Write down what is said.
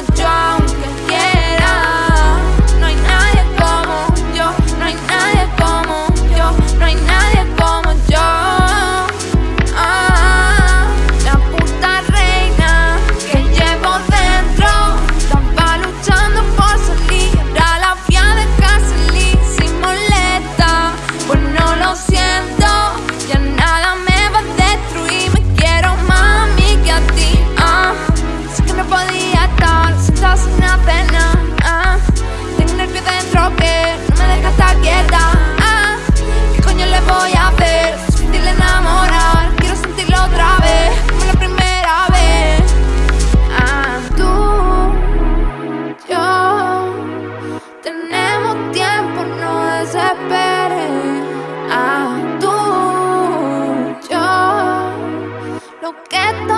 no. a tú, yo, lo que te